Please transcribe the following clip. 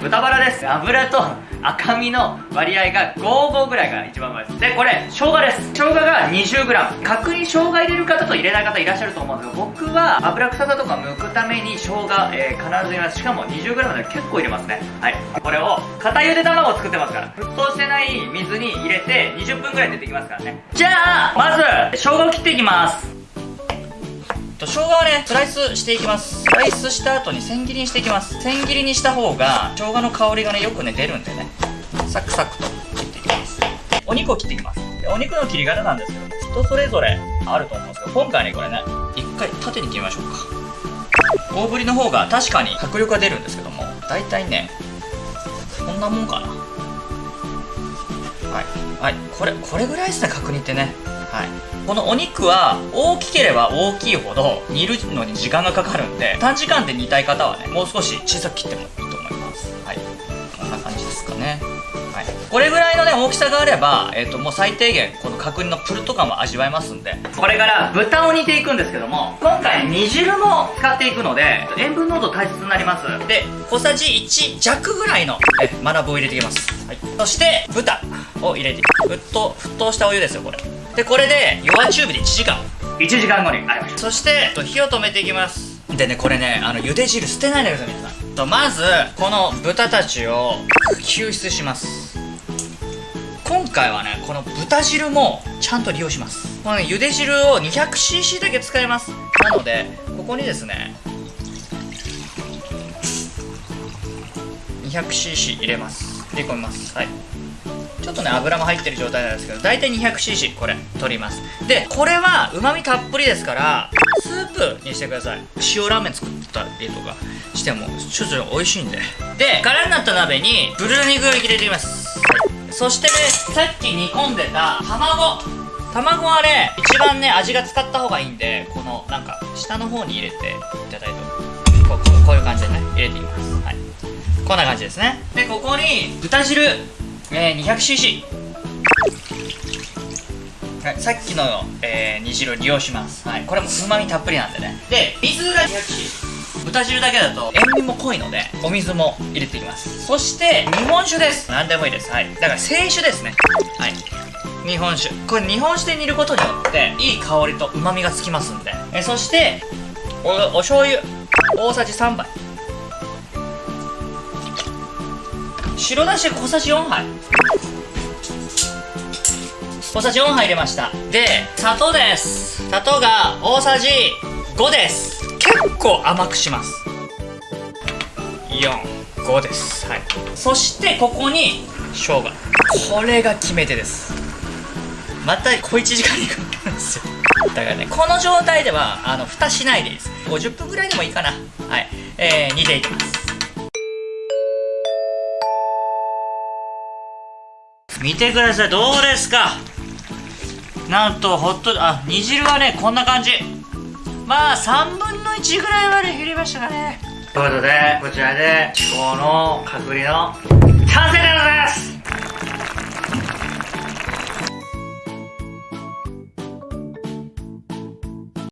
豚バラです。油と赤身の割合が55ぐらいが一番うまいです。でこれ生姜です。生姜が 20g 角煮生姜入れる方と入れない方いらっしゃると思うんですけど僕は油臭さとか剥くために生姜、えー、必ず入れます。しかも 20g で結構入れますね。はい。これを片茹で卵を作ってますから。沸騰してない水に入れて20分ぐらい出てきますからね。じゃあまず生姜を切っていきます。と生姜はねスライスしていきます。スライスした後に千切りにしていきます。千切りにした方が生姜の香りがねよくね出るんでね。サクサクと切っていきます。お肉を切っていきます。でお肉の切り方なんですけど人それぞれあると思うんですけど今回ねこれね一回縦に切りましょうか。大ぶりの方が確かに迫力が出るんですけども大体ねこんなもんかな。はい。はい。これこれぐらいですね角煮ってね。はい。このお肉は大きければ大きいほど煮るのに時間がかかるんで短時間で煮たい方はねもう少し小さく切ってもかね。はい。これぐらいのね大きさがあれば、えっ、ー、ともう最低限この角煮のプルト感も味わえますんで。これから豚を煮ていくんですけども今回煮汁も使っていくので塩分濃度大切になります。で小さじ1弱ぐらいのえマナブを入れていきます、はい、そして豚を入れていく沸騰沸騰したお湯ですよこれ。でこれで弱中火で1時間。1時間後にありました。そして火を止めていきます。でねこれねあの茹で汁捨てないでください皆さんとまずこの豚たちを救出します。今回はねこの豚汁もちゃんと利用します。この、ね、茹で汁を 200cc だけ使います。なのでここにですね 200cc 入れます。入れ込みます。はい。ちょっとね油も入ってる状態なんですけど大体 200cc これ取ります。でこれはうまみたっぷりですからスープにしてください。塩ラーメン作ったりとかしてもちょっと美味しいんで。で空になった鍋にブルー肉を入れていきます、そしてねさっき煮込んでた卵。卵はね一番ね味が使った方がいいんでこのなんか下の方に入れていただいてこうこういう感じでね入れていきます。はい。こんな感じですね。でここに豚汁。えー、200cc はい、さっきの、えー、煮汁を利用します、はい、これもうまみたっぷりなんでね。で水が 200cc 豚汁だけだと塩味も濃いのでお水も入れていきます。そして日本酒です。何でもいいです。はいだから清酒ですね。はい日本酒。これ日本酒で煮ることによっていい香りと旨味がつきますんで。えそしておお醤油。大さじ3杯。白だし小さじ4杯。小さじ4杯入れました。で砂糖です。砂糖が大さじ5です。結構甘くします。45です。はい。そしてここに生姜。これが決め手です。また小1時間にかかるんですよ。だからねこの状態ではあの蓋しないでいいです。50分ぐらいでもいいかな。はい。えー、煮ていきます。見てください。どうですか？なんとホットあ煮汁はねこんな感じ。まあ3分の1ぐらいまで減りましたかね。ということでこちらでこの角煮の完成でございます。